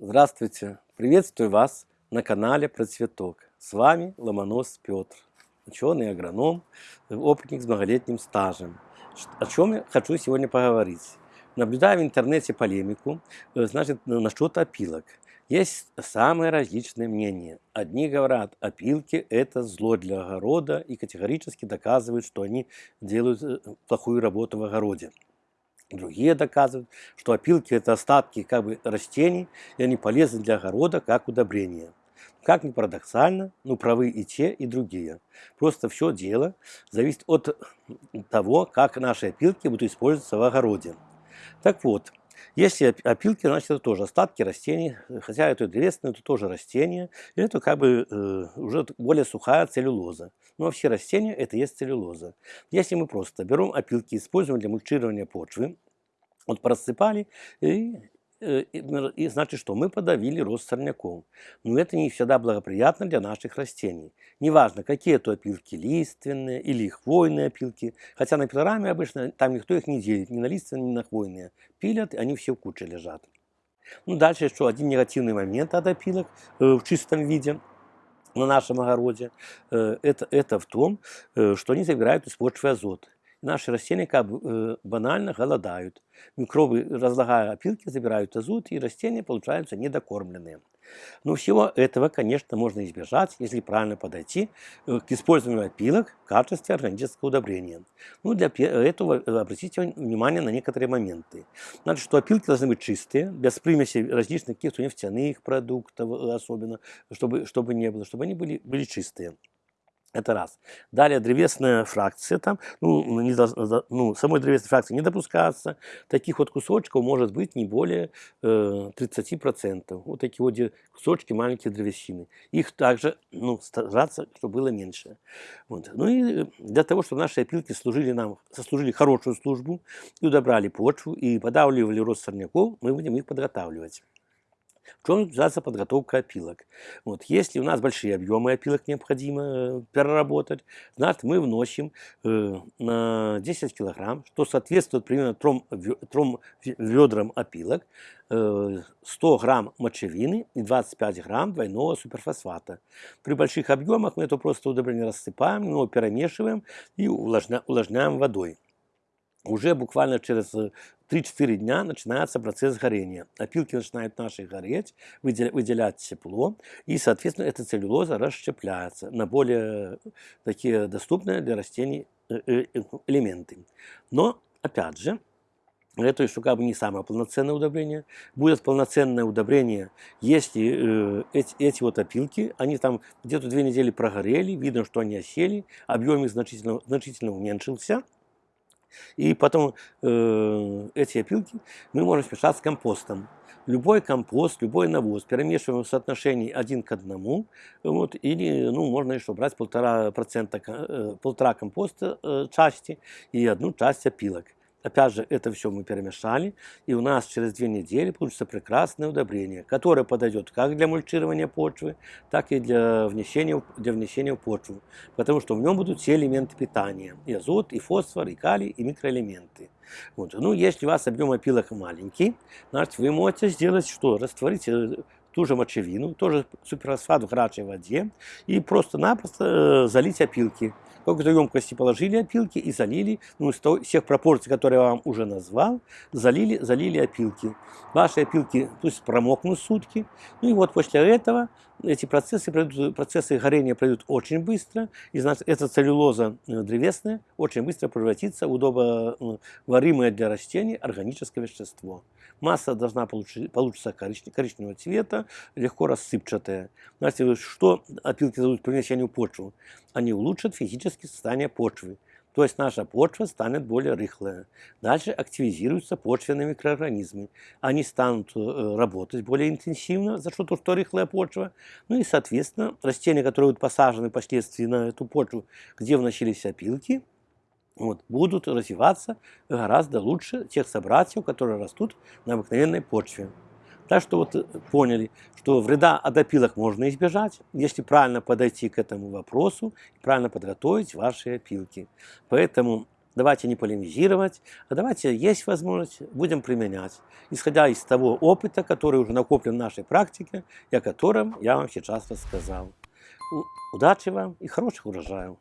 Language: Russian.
Здравствуйте! Приветствую вас на канале Про Цветок. С вами Ломонос Петр, ученый-агроном, опытник с многолетним стажем. О чем я хочу сегодня поговорить. Наблюдая в интернете полемику, э, значит, насчет опилок. Есть самые различные мнения. Одни говорят, опилки – это зло для огорода и категорически доказывают, что они делают э, плохую работу в огороде. Другие доказывают, что опилки – это остатки как бы, растений, и они полезны для огорода как удобрение. Как ни парадоксально, но правы и те, и другие. Просто все дело зависит от того, как наши опилки будут использоваться в огороде. Так вот, если опилки, значит это тоже остатки растений, хотя это древесное, это тоже растение, и это как бы э, уже более сухая целлюлоза. Но все растения это есть целлюлоза. Если мы просто берем опилки, используем для мульчирования почвы, вот просыпали и и значит что? Мы подавили рост сорняков. Но это не всегда благоприятно для наших растений. Неважно, какие это опилки, лиственные или хвойные опилки. Хотя на пилораме обычно там никто их не делит, ни на лиственные, ни на хвойные. Пилят, они все в куче лежат. Ну, дальше еще один негативный момент от опилок э, в чистом виде на нашем огороде. Э, это, это в том, что они забирают из почвы азот наши растения как бы э, банально голодают. Микробы, разлагая опилки, забирают азот, и растения получаются недокормленные. Но всего этого, конечно, можно избежать, если правильно подойти э, к использованию опилок в качестве органического удобрения. Ну, для этого э, обратите внимание на некоторые моменты. Значит, что опилки должны быть чистые, без примесей различных каких-то нефтяных продуктов особенно, чтобы, чтобы не было, чтобы они были, были чистые. Это раз. Далее древесная фракция там, ну, не, ну, самой древесной фракции не допускаться. Таких вот кусочков может быть не более э, 30%. Вот такие вот кусочки маленькие древесины. Их также ну, стараться, чтобы было меньше. Вот. Ну и для того, чтобы наши опилки служили нам, сослужили хорошую службу и удобрали почву, и подавливали рост сорняков, мы будем их подготавливать. В чем заключается подготовка опилок? Вот, если у нас большие объемы опилок необходимо э, переработать, значит мы вносим э, на 10 килограмм, что соответствует примерно трем, трем ведрам опилок, э, 100 грамм мочевины и 25 грамм двойного суперфосфата. При больших объемах мы это просто удобрение рассыпаем, но перемешиваем и увлажняем водой уже буквально через 3-4 дня начинается процесс горения. Опилки начинают наши гореть, выделять тепло, и, соответственно, эта целлюлоза расщепляется на более такие доступные для растений э, э, элементы. Но, опять же, это еще как бы не самое полноценное удобрение. Будет полноценное удобрение, если э, эти, эти вот опилки, они там где-то две недели прогорели, видно, что они осели, объем их значительно, значительно уменьшился. И потом э, эти опилки мы можем смешать с компостом. Любой компост, любой навоз перемешиваем в соотношении один к одному. Вот, или ну, можно еще брать полтора, процента, э, полтора компоста э, части и одну часть опилок. Опять же, это все мы перемешали, и у нас через две недели получится прекрасное удобрение, которое подойдет как для мульчирования почвы, так и для внесения, для внесения в почву, потому что в нем будут все элементы питания, и азот, и фосфор, и калий, и микроэлементы. Вот. Ну, если у вас объем опилок маленький, значит, вы можете сделать что? Растворить э, ту же мочевину, тоже суперфосфат в горячей воде и просто-напросто э, залить опилки какой-то емкости положили опилки и залили, ну, из всех пропорций, которые я вам уже назвал, залили, залили опилки. Ваши опилки пусть промокнут сутки. Ну и вот после этого эти процессы, пройдут, процессы горения пройдут очень быстро, и значит, эта целлюлоза э, древесная очень быстро превратится в удобоваримое для растений органическое вещество. Масса должна получиться, получиться коричневого цвета, легко рассыпчатая. Знаете, что опилки дадут при внесении в почву? Они улучшат физическое состояние почвы. То есть наша почва станет более рыхлая. Дальше активизируются почвенные микроорганизмы. Они станут э, работать более интенсивно за что-то, что рыхлая почва. Ну и, соответственно, растения, которые будут посажены впоследствии на эту почву, где вносились опилки, вот, будут развиваться гораздо лучше тех собратьев, которые растут на обыкновенной почве. Так что вот э, поняли, что вреда от опилок можно избежать, если правильно подойти к этому вопросу правильно подготовить ваши опилки. Поэтому давайте не полемизировать, а давайте, есть возможность, будем применять, исходя из того опыта, который уже накоплен в нашей практике, и о котором я вам сейчас рассказал. Удачи вам и хороших урожаев!